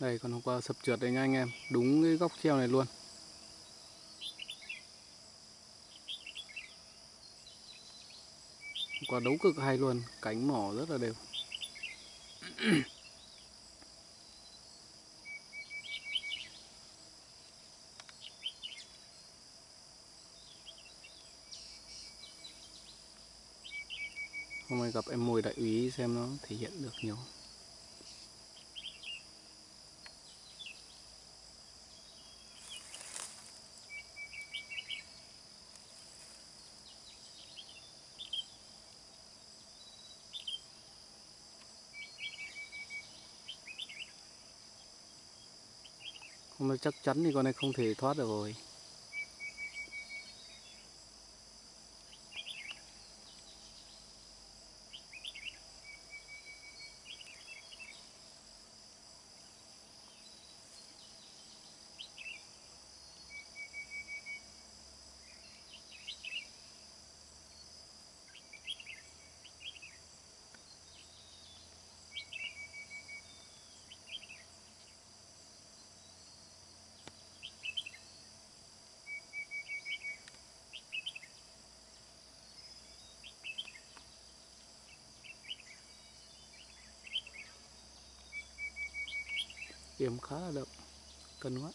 Đây còn hôm qua sập trượt đây nha anh em. Đúng cái góc treo này luôn. Hôm qua đấu cực hay luôn, Cánh mỏ rất là đều. Hôm nay gặp em mồi đại úy xem nó thể hiện được nhiều. Chắc chắn thì con này không thể thoát được rồi. Điểm khá là đậm Cân quá.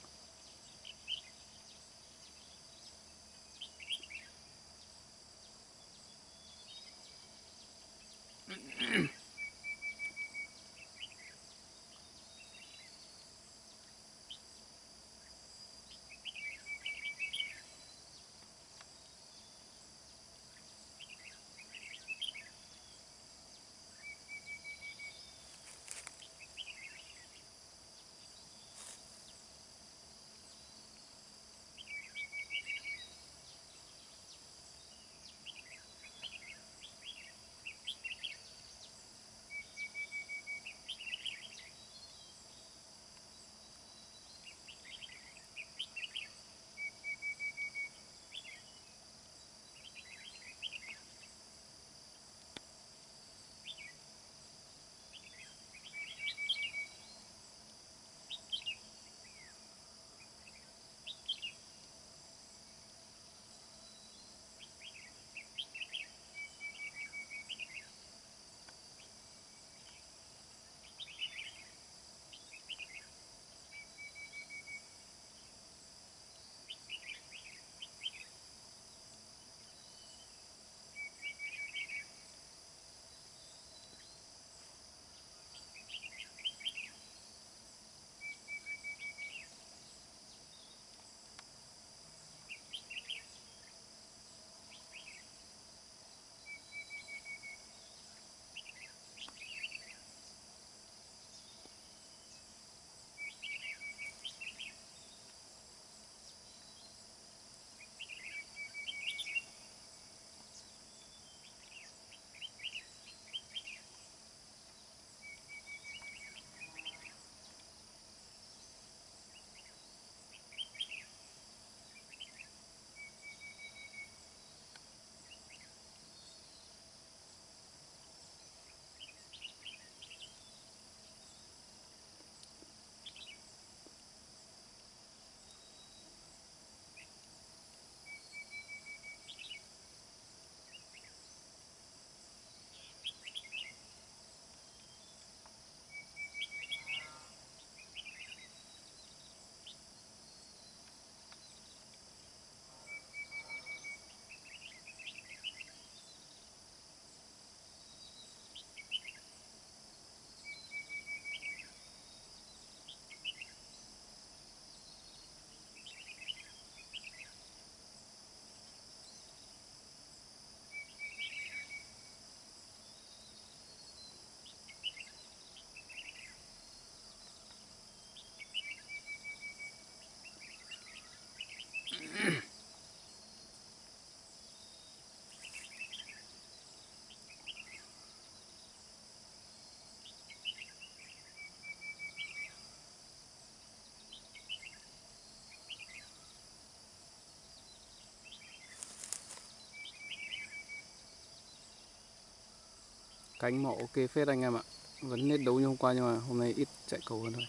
Cánh mỏ ok phết anh em ạ. Vẫn nết đấu như hôm qua nhưng mà hôm nay ít chạy cầu hơn thôi.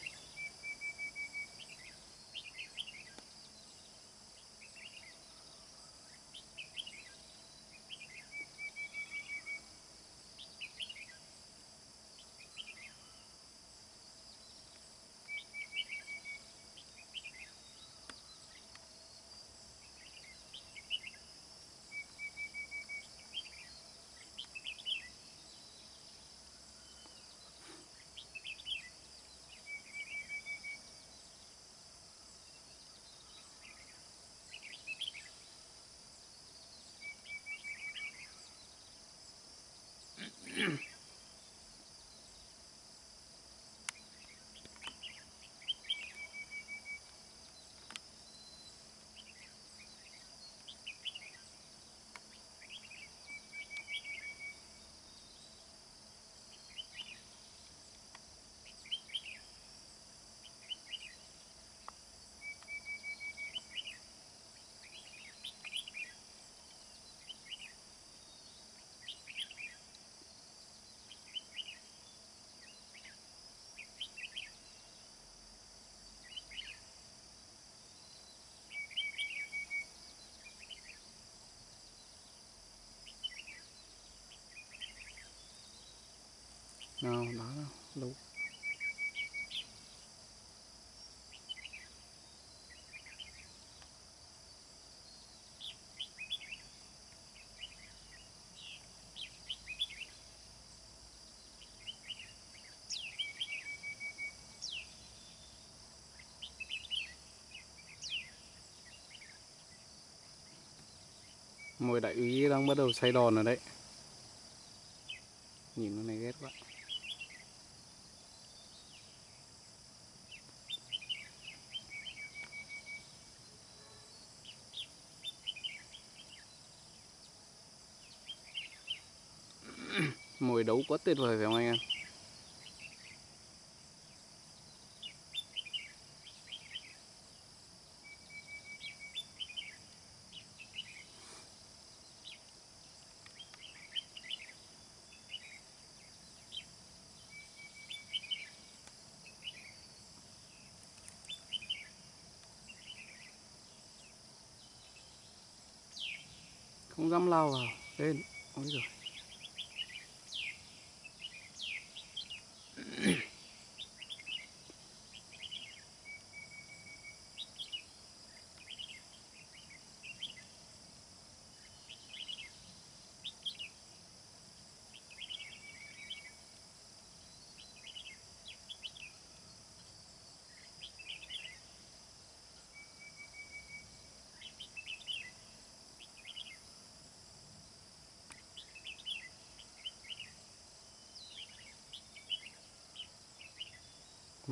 Nào đó nào mồi đại úy đang bắt đầu xoay đòn rồi đấy nhìn nó này ghét quá mồi đấu quá tuyệt vời phải không anh em? Không dám lao vào lên ôi rồi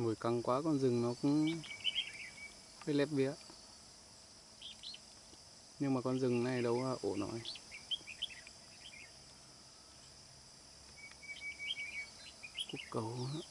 mùi căng quá, con rừng nó cũng hơi lép vía nhưng mà con rừng này đâu là ổ nổi cúc cầu nữa.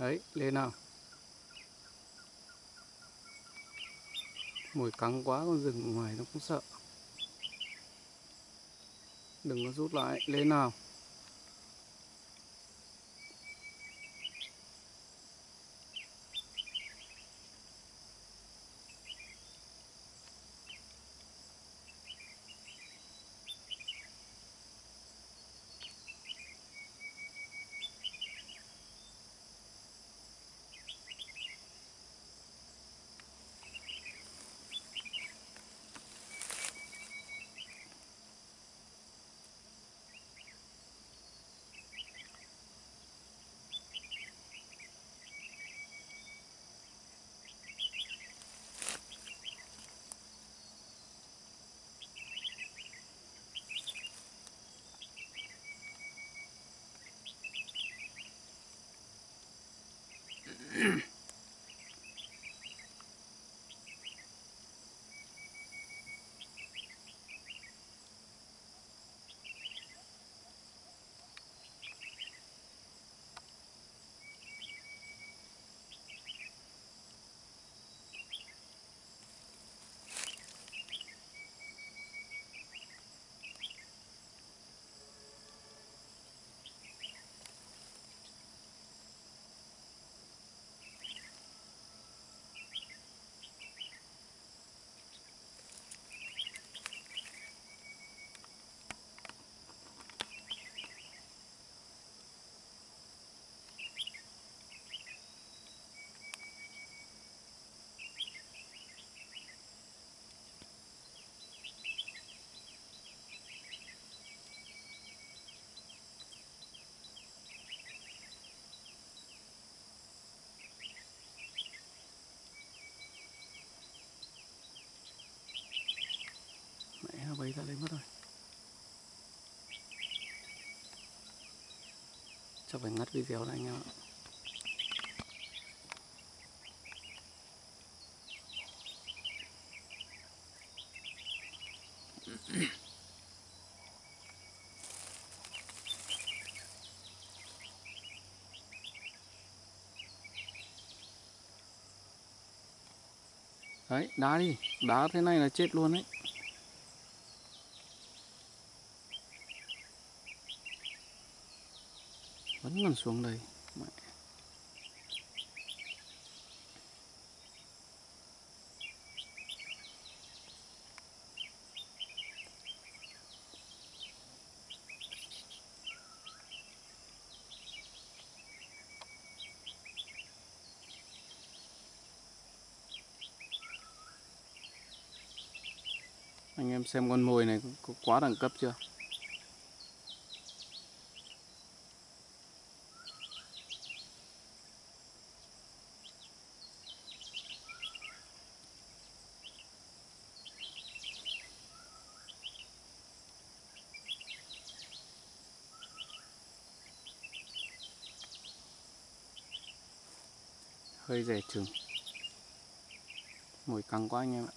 Đấy, lên nào. Mồi cắn quá, con rừng ngoài nó cũng sợ. Đừng có rút lại, lên nào. Chắc phải ngắt video này anh em ạ Đấy, đá đi, đá thế này là chết luôn đấy. Vẫn còn xuống đây. Mẹ. Anh em xem con mồi này có- có quá đẳng cấp chưa? Hơi rẻ chừng. mùi căng quá anh em ạ.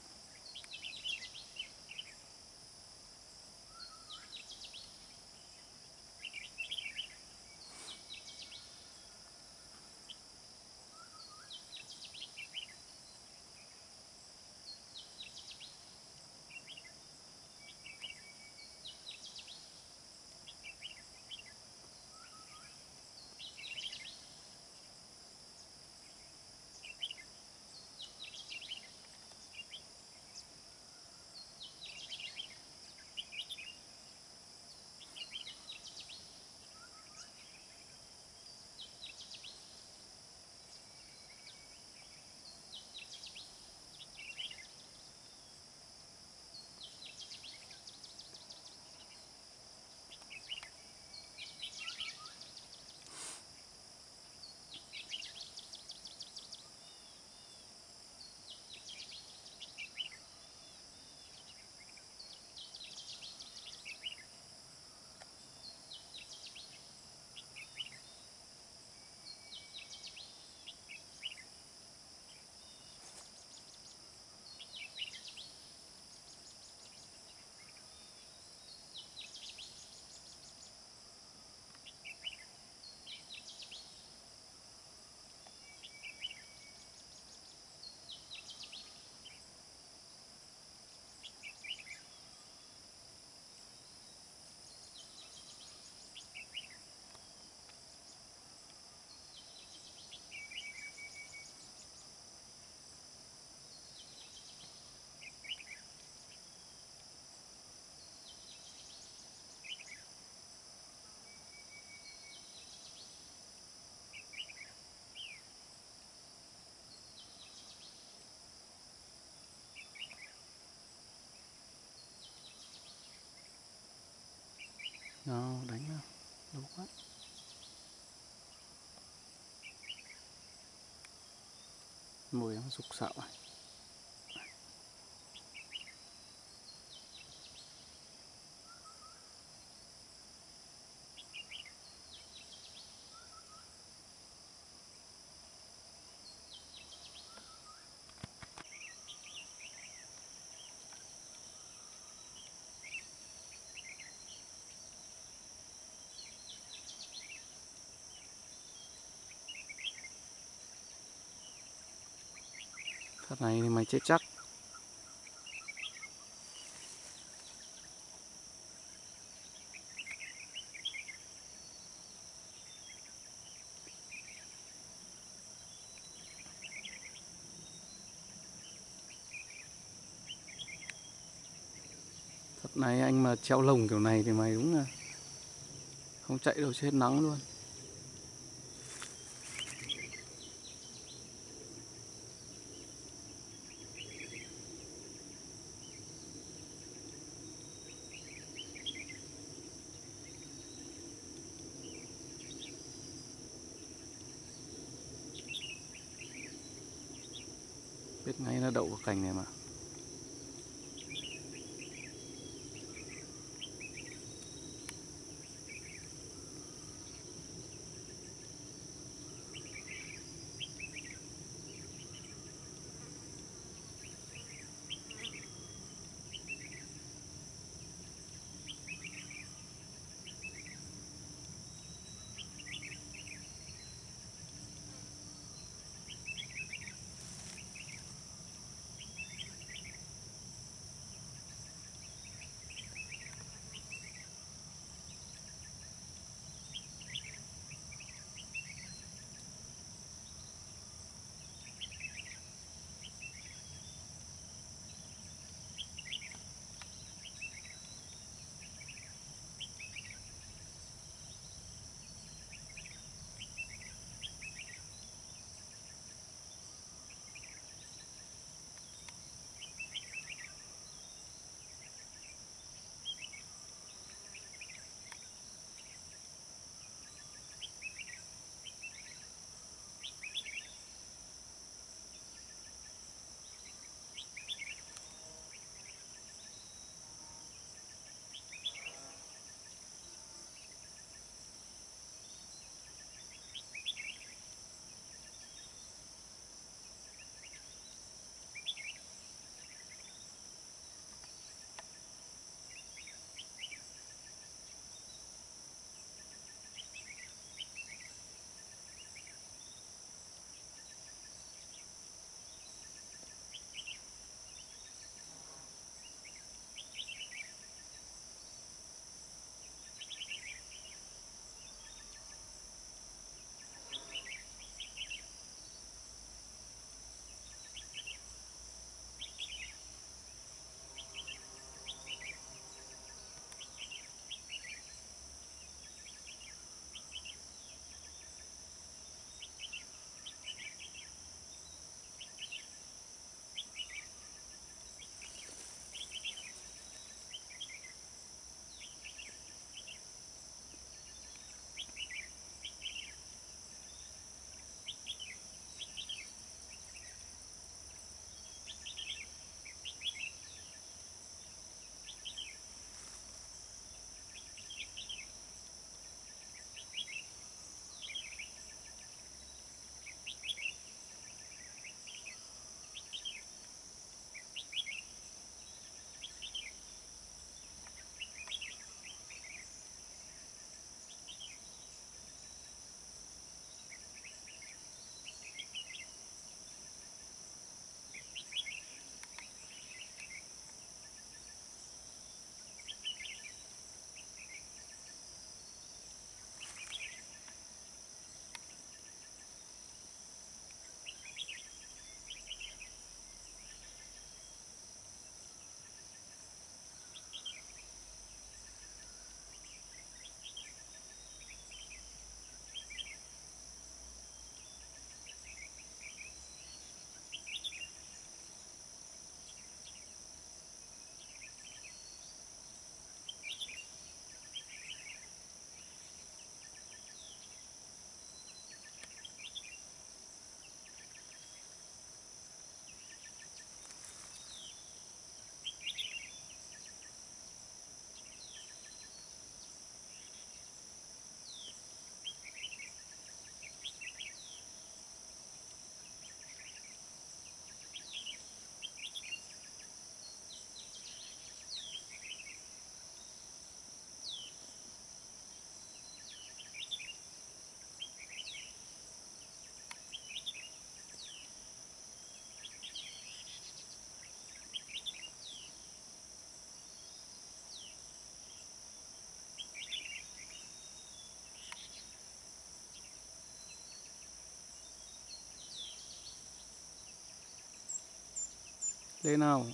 Đó, đánh nào. Lâu quá. mùi nó rục sạo à. Thật này thì mày chết chắc. Thật này anh mà treo lồng kiểu này thì mày đúng là không chạy đâu, chết nắng luôn. Cành này Lên nào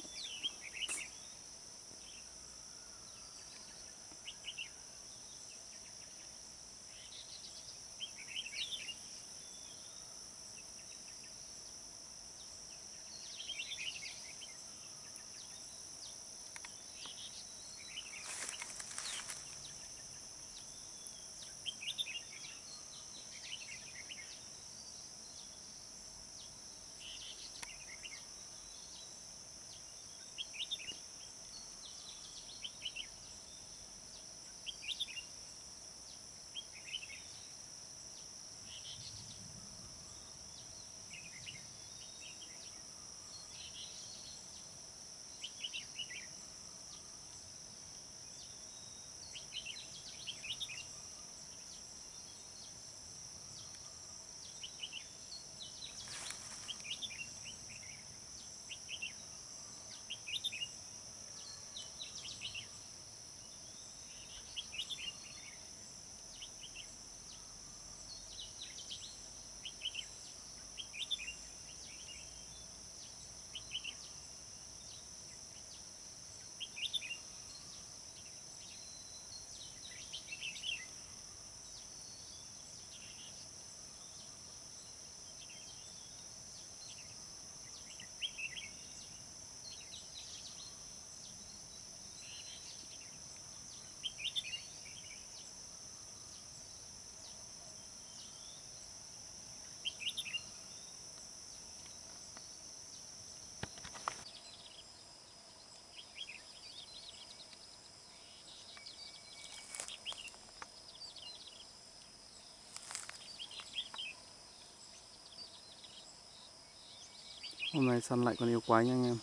Hôm nay săn lại con yêu quái nha anh em.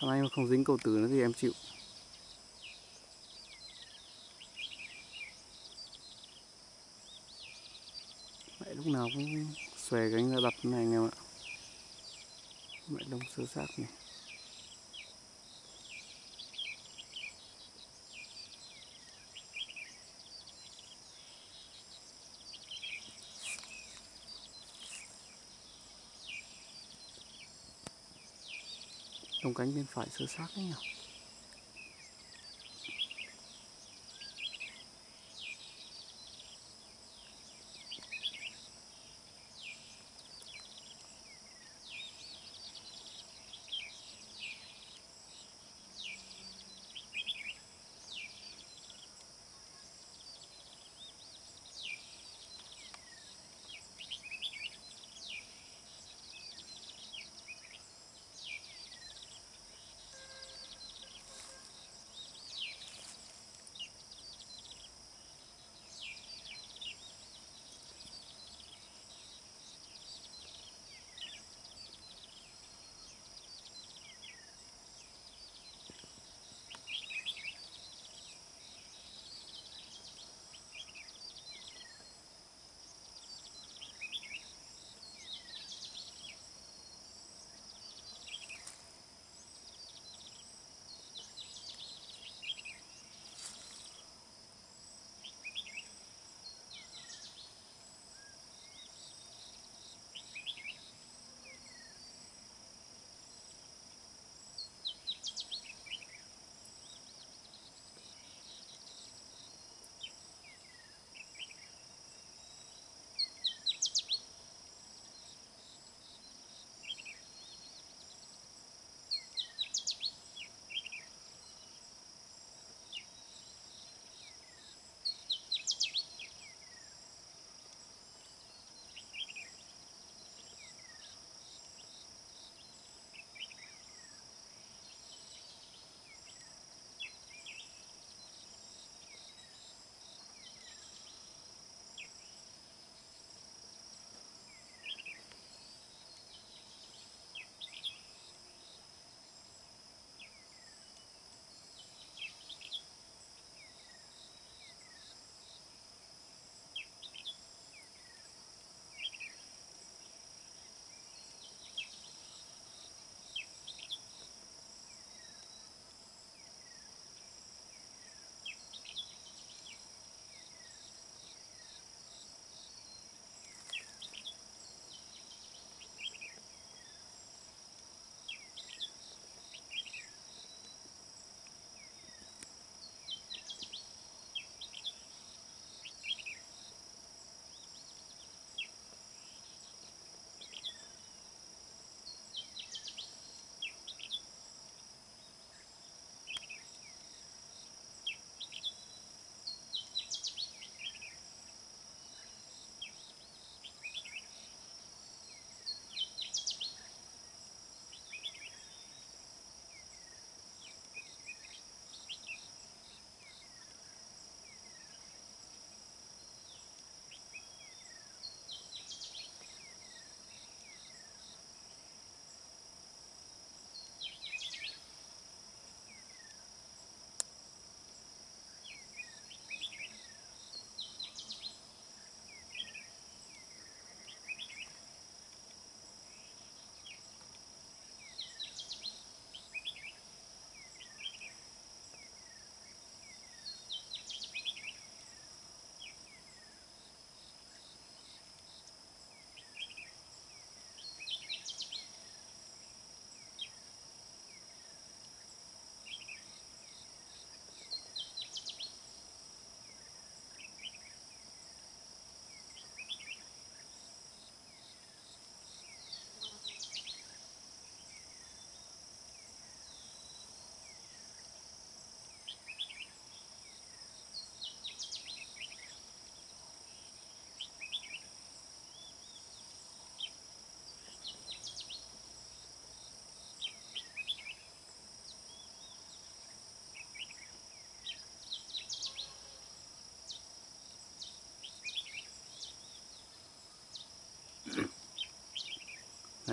Thằng này mà không dính cầu tử nữa thì em chịu. Mẹ lúc nào cũng xòe cánh ra đập này anh em ạ. Mẹ đông sơ sát này. Cánh bên phải sơ sát đấy nhỉ?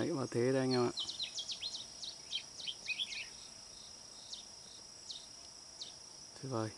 Đấy và thế đây anh em ạ. Tuyệt vời.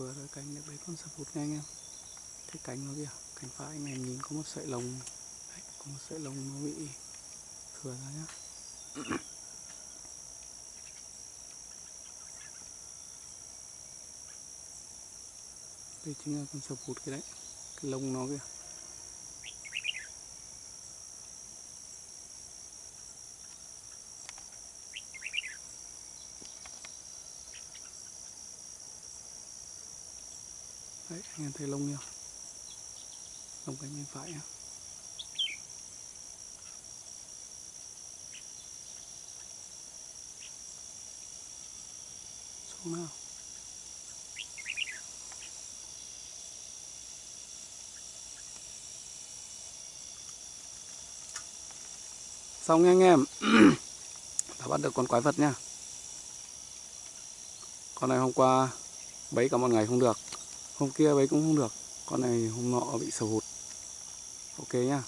Vừa rồi cánh được đấy con sập hụt nha anh em. Cái cánh nó kìa cánh phải anh em nhìn có một sợi lông đấy, có một sợi lông nó bị thừa ra nhá. Đây chính là con sập hụt cái đấy cái lông nó kìa đấy anh em thấy lông chưa lông cánh bên phải nhá. Xuống nào. Xong nha anh em. Đã bắt được con quái vật nha. Con này hôm qua bấy cả một ngày không được hôm kia bấy cũng không được. Con này hôm nọ bị sầu hụt. Ok nhá.